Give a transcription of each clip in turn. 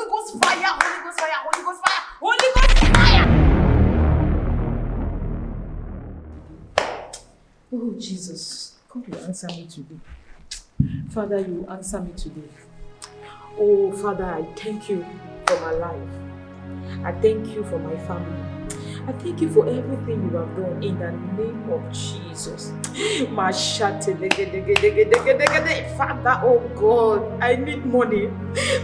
Holy Ghost fire, Holy Ghost fire, Holy Ghost fire, Holy Ghost fire. Oh, Jesus, God will answer me today. Father, you answer me today. Oh, Father, I thank you for my life. I thank you for my family. I thank you for everything you have done in the name of Jesus. Father, oh God, I need money.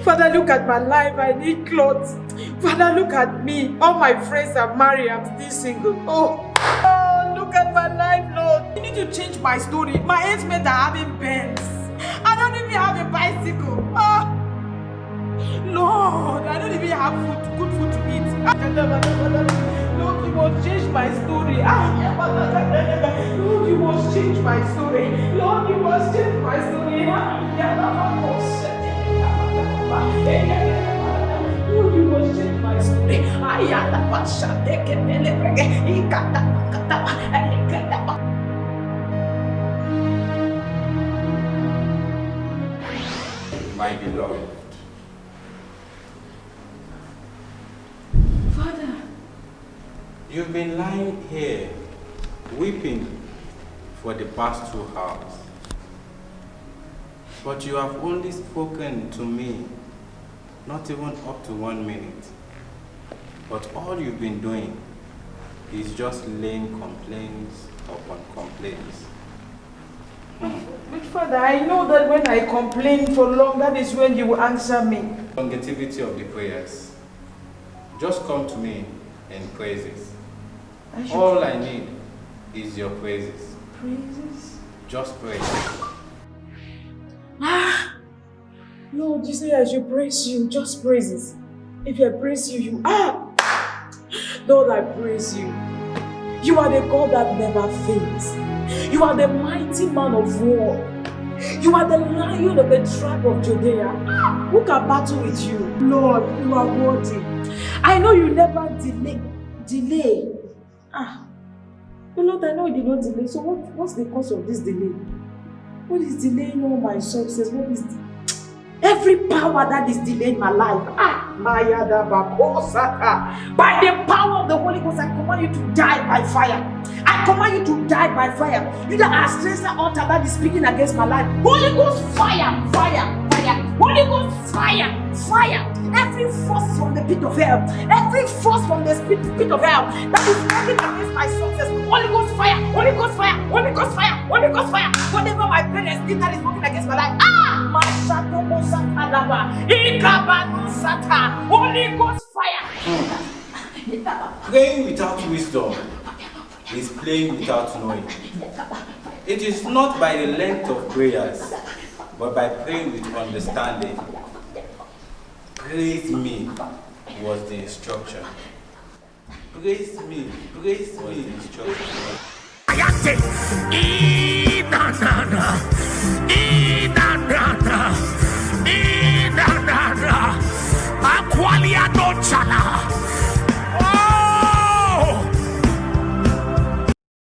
Father, look at my life. I need clothes. Father, look at me. All my friends are married. I'm still single. Oh, oh look at my life, Lord. You need to change my story. My mates are having Benz. I don't even have a bicycle. Oh. Lord, I don't even have food, good food to eat. Ah. You must change my story. Lord, you must change my story. Lord, you must change my story. Lord, you must change my story. Ayata. My beloved, you've been lying here weeping for the past two hours. But you have only spoken to me not even up to one minute. But all you've been doing is just laying complaints upon complaints. but Father, I know that when I complain for long, that is when you will answer me. Longevity of the prayers. Just come to me in praises. I All I need is your praises. praises. Just pray. Ah, Lord, you say I should praise you, just praises. If I praise you, you ah, Lord, I praise you. You are the God that never fails. You are the mighty man of war. You are the lion of the tribe of Judea. Who can battle with you? Lord, you are worthy. I know you never delay. Delay. Ah, Lord, I know you did not delay. So what, what's the cause of this delay? What is delaying all my success? What is every power that is delaying my life? Ah, Maya da Bakosaka. By the power of the Holy Ghost, I command you to die by fire. I command you to die by fire. You that are stranger altar that is speaking against my life. Holy Ghost fire, fire, fire. Holy Ghost fire, fire. Every force from the pit of hell, every force from the pit, of hell that is working against my success. Holy Ghost fire, Holy Ghost fire, Holy Ghost fire, Holy Ghost fire. Whatever my parents did that is working against my life. Ah, Mashato Mosakalaba, Ikabanu Sata, Holy Ghost fire. Praying without wisdom is playing without knowing. It is not by the length of prayers, but by praying with understanding. praise me was the instruction. Praise me, praise was me. The instruction. Ayate, e-da-da-da, e-da-da-da, e-da-da-da, aqualia no chala.